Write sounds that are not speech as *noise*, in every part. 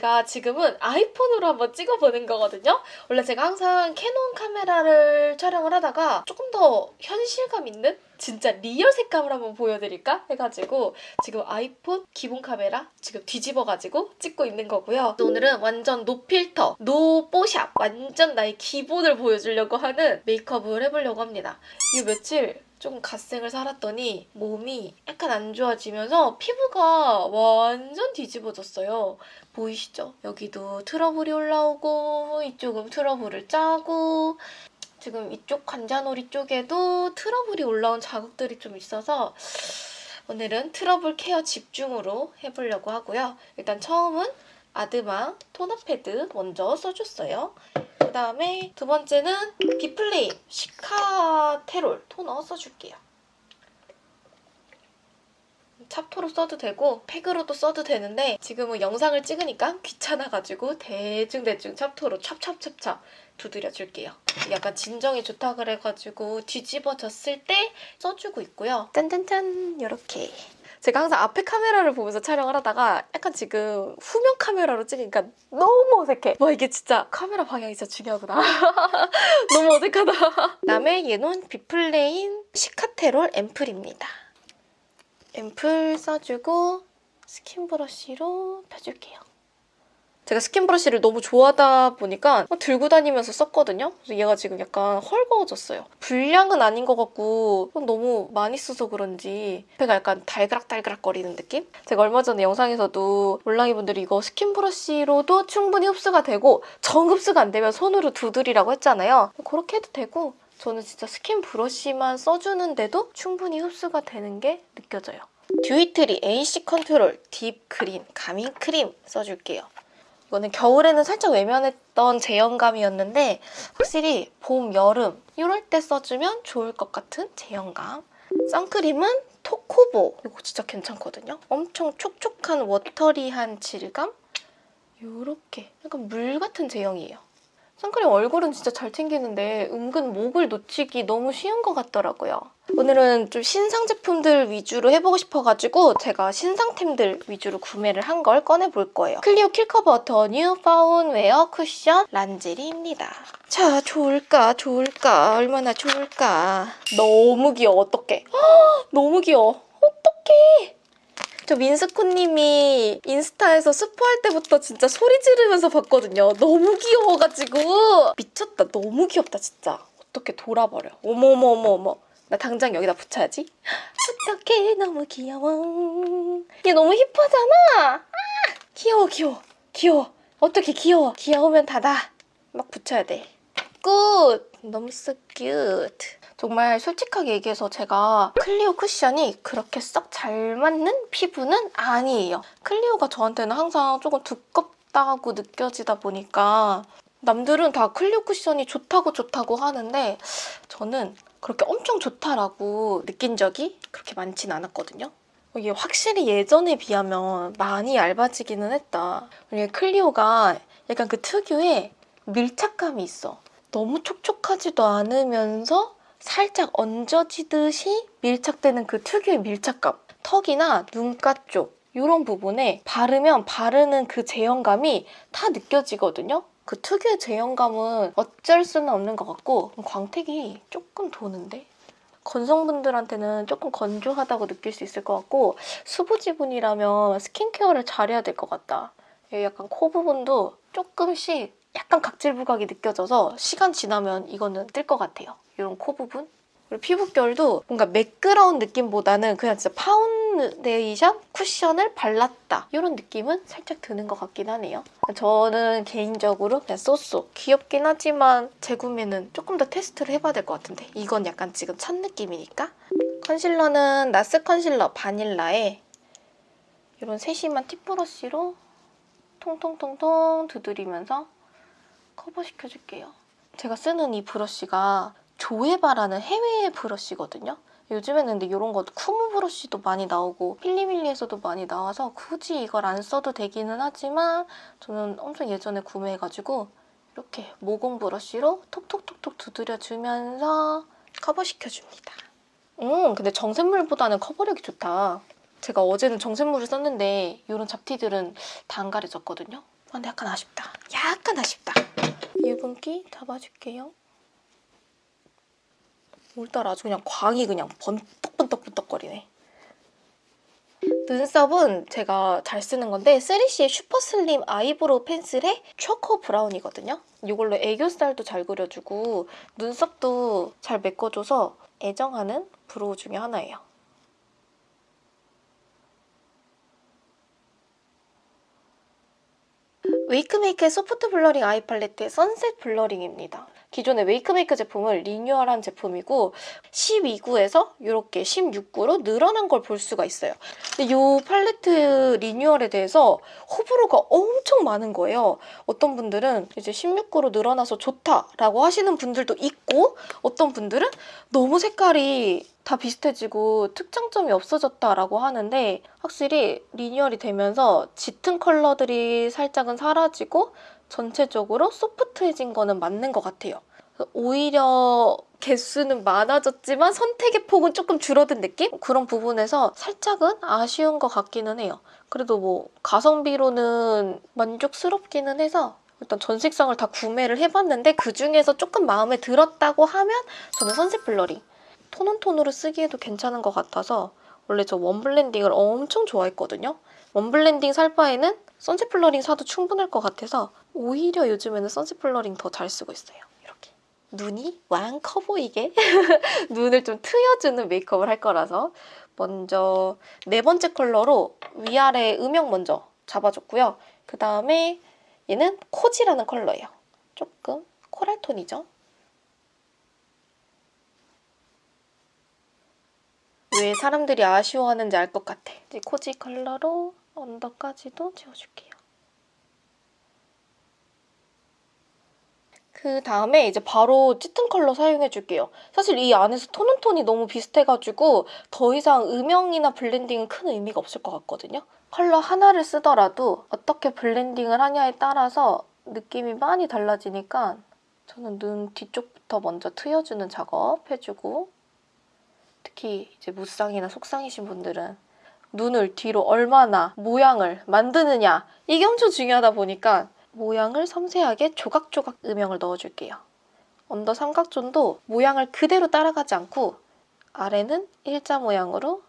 제가 지금은 아이폰으로 한번 찍어보는 거거든요. 원래 제가 항상 캐논 카메라를 촬영을 하다가 조금 더 현실감 있는 진짜 리얼 색감을 한번 보여드릴까 해가지고 지금 아이폰 기본 카메라 지금 뒤집어가지고 찍고 있는 거고요. 오늘은 완전 no 필터, no 뽀샵 완전 나의 기본을 보여주려고 하는 메이크업을 해보려고 합니다. 이 며칠 좀 갓생을 살았더니 몸이 약간 안 좋아지면서 피부가 완전 뒤집어졌어요. 보이시죠? 여기도 트러블이 올라오고 이쪽은 트러블을 짜고 지금 이쪽 관자놀이 쪽에도 트러블이 올라온 자국들이 좀 있어서 오늘은 트러블 케어 집중으로 해보려고 하고요. 일단 처음은 아드마 토너 패드 먼저 써줬어요. 그 다음에 두 번째는 비플레인 시카테롤 토너 써줄게요. 찹토로 써도 되고 팩으로도 써도 되는데 지금은 영상을 찍으니까 귀찮아가지고 대충대충 찹토로 찹찹찹찹 두드려줄게요. 약간 진정이 좋다 그래가지고 뒤집어졌을 때 써주고 있고요. 짠짠짠 이렇게 제가 항상 앞에 카메라를 보면서 촬영을 하다가 약간 지금 후면 카메라로 찍으니까 너무 어색해. 와 이게 진짜 카메라 방향이 진짜 중요하구나. *laughs* 너무 어색하다. 그다음에 얘는 비플레인 시카테롤 앰플입니다. 앰플 써주고 스킨 브러쉬로 펴줄게요. 제가 스킨 브러쉬를 너무 좋아하다 보니까 들고 다니면서 썼거든요. 그래서 얘가 지금 약간 헐거워졌어요. 불량은 아닌 것 같고 너무 많이 써서 그런지 얘가 약간 달그락달그락 거리는 느낌? 제가 얼마 전에 영상에서도 몰랑이 분들이 이거 스킨 브러쉬로도 충분히 흡수가 되고 정 흡수가 안 되면 손으로 두드리라고 했잖아요. 그렇게 해도 되고 저는 진짜 스킨 브러쉬만 써주는데도 충분히 흡수가 되는 게 느껴져요. 듀이트리 AC 컨트롤 deep green calming 크림 써줄게요. 이거는 겨울에는 살짝 외면했던 제형감이었는데 확실히 봄, 여름 이럴 때 써주면 좋을 것 같은 제형감. 선크림은 토코보. 이거 진짜 괜찮거든요. 엄청 촉촉한 watery한 질감? 이렇게 약간 물 같은 제형이에요. 선크림 얼굴은 진짜 잘 챙기는데 은근 목을 놓치기 너무 쉬운 것 같더라고요. 오늘은 좀 신상 제품들 위주로 해보고 싶어가지고 제가 신상템들 위주로 구매를 한 걸 꺼내볼 거예요. 클리오 킬커버 더 뉴 파운웨어 쿠션 란제리입니다. 자, 좋을까 좋을까? 얼마나 좋을까? 너무 귀여워. 어떡해? 너무 귀여워. 어떡해 저 민스코님이 인스타에서 스포할 때부터 진짜 소리 지르면서 봤거든요. 너무 귀여워가지고 미쳤다. 너무 귀엽다 진짜. 어떻게 돌아버려. 어머어머어머. 나 당장 여기다 붙여야지. *gasps* 어떡해 너무 귀여워. 얘 너무 힙하잖아. 아, 귀여워 귀여워 귀여워. 어떻게 귀여워. 귀여우면 다다. 막 붙여야 돼. good. 너무 so cute. 정말 솔직하게 얘기해서 제가 클리오 쿠션이 그렇게 썩 잘 맞는 피부는 아니에요. 클리오가 저한테는 항상 조금 두껍다고 느껴지다 보니까 남들은 다 클리오 쿠션이 좋다고 좋다고 하는데 저는 그렇게 엄청 좋다라고 느낀 적이 그렇게 많진 않았거든요. 이게 확실히 예전에 비하면 많이 얇아지기는 했다. 클리오가 약간 그 특유의 밀착감이 있어. 너무 촉촉하지도 않으면서 살짝 얹어지듯이 밀착되는 그 특유의 밀착감. 턱이나 눈가 쪽 이런 부분에 바르면 바르는 그 제형감이 다 느껴지거든요. 그 특유의 제형감은 어쩔 수는 없는 것 같고 광택이 조금 도는데? 건성분들한테는 조금 건조하다고 느낄 수 있을 것 같고 수부지분이라면 스킨케어를 잘해야 될 것 같다. 약간 코 부분도 조금씩 약간 각질 부각이 느껴져서 시간 지나면 이거는 뜰 것 같아요. 이런 코 부분. 그리고 피부결도 뭔가 매끄러운 느낌보다는 그냥 진짜 파운데이션 쿠션을 발랐다. 이런 느낌은 살짝 드는 것 같긴 하네요. 저는 개인적으로 그냥 so so 귀엽긴 하지만 재구매는 조금 더 테스트를 해봐야 될 것 같은데 이건 약간 지금 첫 느낌이니까 컨실러는 나스 컨실러 바닐라에 이런 세심한 팁브러쉬로 통통통통 두드리면서 커버시켜줄게요. 제가 쓰는 이 브러쉬가 조에바라는 해외 브러쉬거든요. 요즘에는 근데 이런 거 쿠무 브러쉬도 많이 나오고 필리밀리에서도 많이 나와서 굳이 이걸 안 써도 되기는 하지만 저는 엄청 예전에 구매해가지고 이렇게 모공 브러쉬로 톡톡톡톡 두드려주면서 커버시켜줍니다. 음, 근데 정샘물보다는 커버력이 좋다. 제가 어제는 정샘물을 썼는데 이런 잡티들은 다 안 가려졌거든요. 아, 근데 약간 아쉽다. 약간 아쉽다. 유분기 잡아줄게요. 오늘따라 아주 그냥 광이 그냥 번떡번떡번떡거리네. 눈썹은 제가 잘 쓰는 건데 3CE의 super slim eyebrow 펜슬의 초코 브라운이거든요. 이걸로 애교살도 잘 그려주고 눈썹도 잘 메꿔줘서 애정하는 brow 중에 하나예요. 웨이크메이크의 soft blurring eye 팔레트의 sunset blurring입니다. 기존의 웨이크메이크 제품을 리뉴얼한 제품이고 12구에서 이렇게 16구로 늘어난 걸 볼 수가 있어요. 근데 이 팔레트 리뉴얼에 대해서 호불호가 엄청 많은 거예요. 어떤 분들은 이제 16구로 늘어나서 좋다라고 하시는 분들도 있고 어떤 분들은 너무 색깔이 다 비슷해지고 특장점이 없어졌다라고 하는데 확실히 리뉴얼이 되면서 짙은 컬러들이 살짝은 사라지고 전체적으로 소프트해진 거는 맞는 것 같아요. 오히려 개수는 많아졌지만 선택의 폭은 조금 줄어든 느낌? 그런 부분에서 살짝은 아쉬운 것 같기는 해요. 그래도 뭐 가성비로는 만족스럽기는 해서 일단 전 색상을 다 구매를 해봤는데 그중에서 조금 마음에 들었다고 하면 저는 sunset blurring tone on tone으로 쓰기에도 괜찮은 것 같아서 원래 저 warm blending을 엄청 좋아했거든요. warm blending 살 바에는 sunset blurring 사도 충분할 것 같아서 오히려 요즘에는 sunset blurring 더 잘 쓰고 있어요. 이렇게 눈이 왕 커 보이게 *laughs* 눈을 좀 트여주는 메이크업을 할 거라서 먼저 네 번째 컬러로 위아래 음영 먼저 잡아줬고요. 그 다음에 얘는 코지라는 컬러예요. 조금 코랄톤이죠. 왜 사람들이 아쉬워하는지 알 것 같아. 이제 코지 컬러로 언더까지도 채워줄게요. 그 다음에 이제 바로 짙은 컬러 사용해줄게요. 사실 이 안에서 tone on tone이 너무 비슷해가지고 더 이상 음영이나 블렌딩은 큰 의미가 없을 것 같거든요. 컬러 하나를 쓰더라도 어떻게 블렌딩을 하냐에 따라서 느낌이 많이 달라지니까 저는 눈 뒤쪽부터 먼저 트여주는 작업 해주고 특히 이제 무쌍이나 속쌍이신 분들은 눈을 뒤로 얼마나 모양을 만드느냐 이게 엄청 중요하다 보니까 모양을 섬세하게 조각조각 음영을 넣어줄게요. 언더 삼각존도 모양을 그대로 따라가지 않고 아래는 일자 모양으로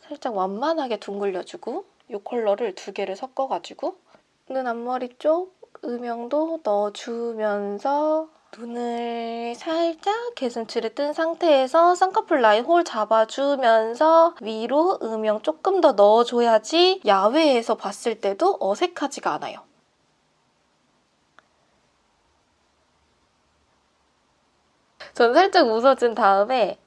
살짝 완만하게 둥글려주고 이 컬러를 두 개를 섞어가지고 눈 앞머리 쪽 음영도 넣어주면서 눈을 살짝 개슴츠레 뜬 상태에서 쌍꺼풀 라인 홀 잡아주면서 위로 음영 조금 더 넣어줘야지 야외에서 봤을 때도 어색하지가 않아요. 저는 살짝 웃어준 다음에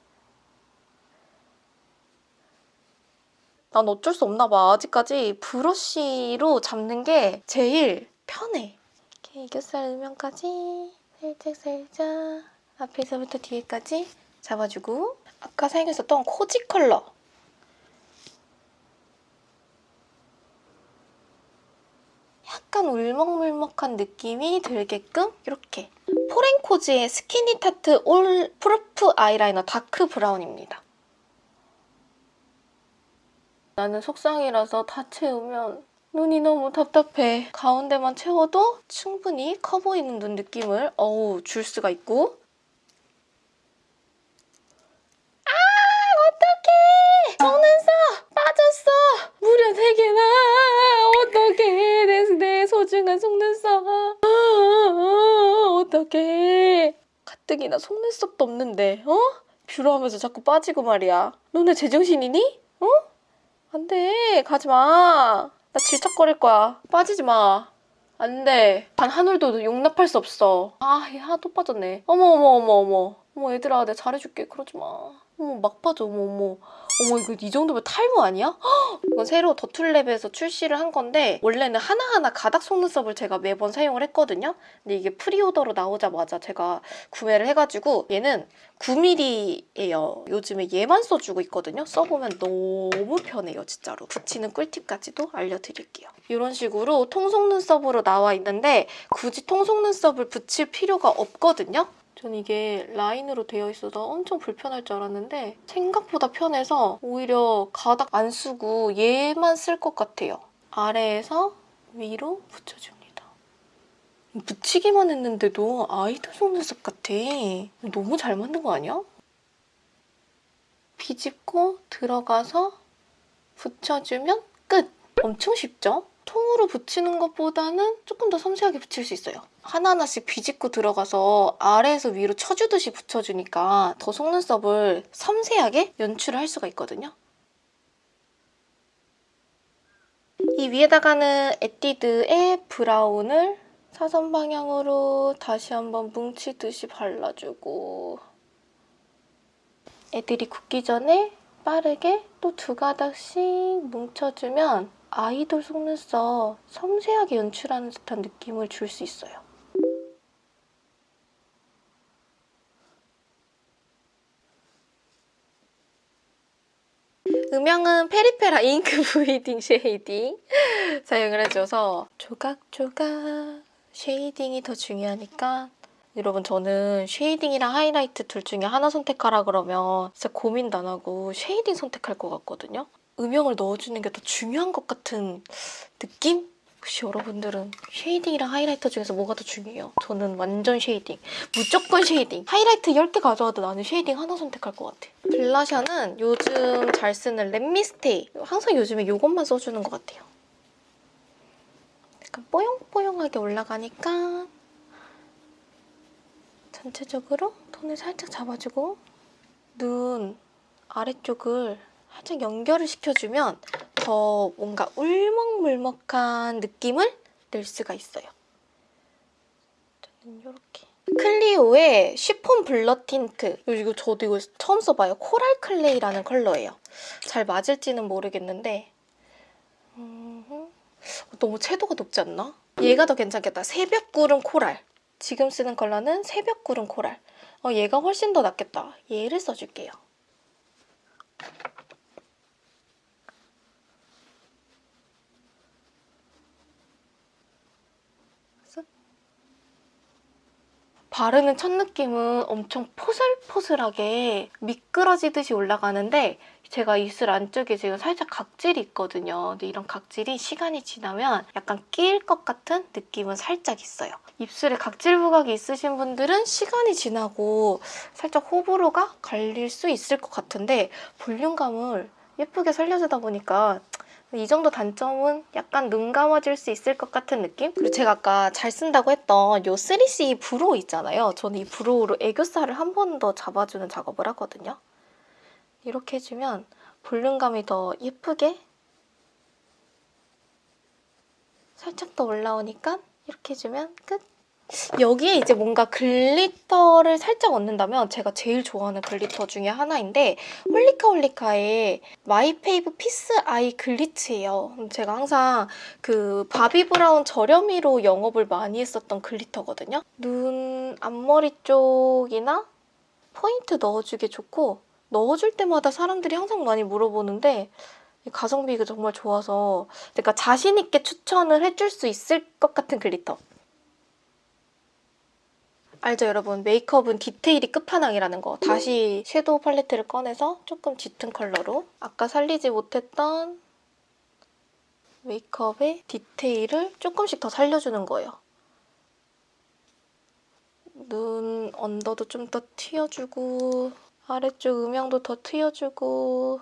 난 어쩔 수 없나 봐. 아직까지 브러쉬로 잡는 게 제일 편해. 이렇게 애교살 음영까지 살짝 살짝. 앞에서부터 뒤에까지 잡아주고. 아까 사용했었던 코지 컬러. 약간 울먹물먹한 느낌이 들게끔 이렇게 포렌코즈의 스키니 타투 올 프루프 아이라이너 다크 브라운입니다. 나는 속쌍이라서 다 채우면 눈이 너무 답답해. 가운데만 채워도 충분히 커 보이는 눈 느낌을. 어우 줄 수가 있고. 아 어떡해! 속눈썹 빠졌어! 무려 3개나. 어떡해 내, 내 소중한 속눈썹. 아, 어떡해. 가뜩이나 속눈썹도 없는데 어? 뷰러 하면서 자꾸 빠지고 말이야. 너네 제정신이니? 어? 안 돼 가지마 나 질척거릴 거야. 빠지지 마. 안 돼. 단한 올도 용납할 수 없어. 아, 얘 하도 빠졌네. 어머, 어머, 어머, 어머. 어머, 얘들아, 내가 잘해줄게. 그러지 마. 어머, 막 빠져. 어머, 어머. 어머 이거 이 정도면 탈모 아니야? *gasps* 이건 새로 더툴랩에서 출시를 한 건데 원래는 하나하나 가닥 속눈썹을 제가 매번 사용을 했거든요. 근데 이게 pre-order로 나오자마자 제가 구매를 해가지고 얘는 9mm예요. 요즘에 얘만 써주고 있거든요. 써보면 너무 편해요, 진짜로. 붙이는 꿀팁까지도 알려드릴게요. 이런 식으로 통 속눈썹으로 나와 있는데 굳이 통 속눈썹을 붙일 필요가 없거든요. 전 이게 라인으로 되어 있어서 엄청 불편할 줄 알았는데 생각보다 편해서 오히려 가닥 안 쓰고 얘만 쓸 것 같아요. 아래에서 위로 붙여줍니다. 붙이기만 했는데도 아이돌 속눈썹 같아. 너무 잘 만든 거 아니야? 비집고 들어가서 붙여주면 끝! 엄청 쉽죠? 통으로 붙이는 것보다는 조금 더 섬세하게 붙일 수 있어요. 하나하나씩 비집고 들어가서 아래에서 위로 쳐주듯이 붙여주니까 더 속눈썹을 섬세하게 연출을 할 수가 있거든요. 이 위에다가는 에뛰드의 브라운을 사선 방향으로 다시 한번 뭉치듯이 발라주고 애들이 굳기 전에 빠르게 또 두 가닥씩 뭉쳐주면 아이돌 속눈썹 섬세하게 연출하는 듯한 느낌을 줄 수 있어요. 음영은 페리페라 잉크 브이딩 쉐이딩 *laughs* 사용을 해줘서 조각조각 쉐이딩이 더 중요하니까 여러분 저는 쉐이딩이랑 하이라이트 둘 중에 하나 선택하라 그러면 진짜 고민도 안 하고 쉐이딩 선택할 것 같거든요. 음영을 넣어주는 게 더 중요한 것 같은 느낌? 혹시 여러분들은 쉐이딩이랑 하이라이터 중에서 뭐가 더 중요해요? 저는 완전 쉐이딩. 무조건 쉐이딩. 하이라이트 10개 가져와도 나는 쉐이딩 하나 선택할 것 같아. 블러셔는 요즘 잘 쓰는 렛미스테이. 항상 요즘에 이것만 써주는 것 같아요. 약간 뽀용뽀용하게 올라가니까 전체적으로 톤을 살짝 잡아주고 눈 아래쪽을 살짝 연결을 시켜주면 더 뭔가 울먹울먹한 느낌을 낼 수가 있어요. 저는 이렇게 클리오의 쉬폰 블러 틴트 이거 저도 이거 처음 써봐요. 코랄 클레이라는 컬러예요. 잘 맞을지는 모르겠는데 음, 너무 채도가 높지 않나? 얘가 더 괜찮겠다. 새벽구름 코랄 지금 쓰는 컬러는 새벽구름 코랄 어, 얘가 훨씬 더 낫겠다. 얘를 써줄게요. 바르는 첫 느낌은 엄청 포슬포슬하게 미끄러지듯이 올라가는데 제가 입술 안쪽에 지금 살짝 각질이 있거든요. 근데 이런 각질이 시간이 지나면 약간 끼일 것 같은 느낌은 살짝 있어요. 입술에 각질 부각이 있으신 분들은 시간이 지나고 살짝 호불호가 갈릴 수 있을 것 같은데 볼륨감을 예쁘게 살려주다 보니까 이 정도 단점은 약간 눈 감아줄 수 있을 것 같은 느낌? 그리고 제가 아까 잘 쓴다고 했던 이 3CE 브로우 있잖아요. 저는 이 브로우로 애교살을 한 번 더 잡아주는 작업을 하거든요. 이렇게 해주면 볼륨감이 더 예쁘게 살짝 더 올라오니까 이렇게 해주면 끝! 여기에 이제 뭔가 글리터를 살짝 얹는다면 제가 제일 좋아하는 글리터 중에 하나인데 홀리카 홀리카의 마이페이브 피스 아이 글리츠예요. 제가 항상 그 바비 브라운 저렴이로 영업을 많이 했었던 글리터거든요. 눈 앞머리 쪽이나 포인트 넣어주기 좋고 넣어줄 때마다 사람들이 항상 많이 물어보는데 가성비가 정말 좋아서 그러니까 자신 있게 추천을 해줄 수 있을 것 같은 글리터. 알죠 여러분? 메이크업은 디테일이 끝판왕이라는 거. 다시 섀도우 팔레트를 꺼내서 조금 짙은 컬러로. 아까 살리지 못했던 메이크업의 디테일을 조금씩 더 살려주는 거예요. 눈 언더도 좀 더 튀어주고 아래쪽 음영도 더 튀어주고.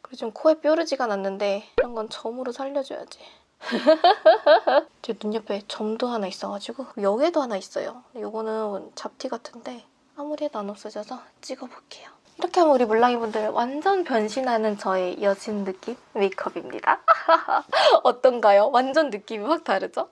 그리고 좀 코에 뾰루지가 났는데 이런 건 점으로 살려줘야지 *laughs* 제 눈 옆에 점도 하나 있어가지고 여기에도 하나 있어요. 이거는 잡티 같은데 아무리 해도 안 없어져서 찍어볼게요. 이렇게 하면 우리 물랑이분들 완전 변신하는 저의 여신 느낌 메이크업입니다. *laughs* 어떤가요? 완전 느낌이 확 다르죠?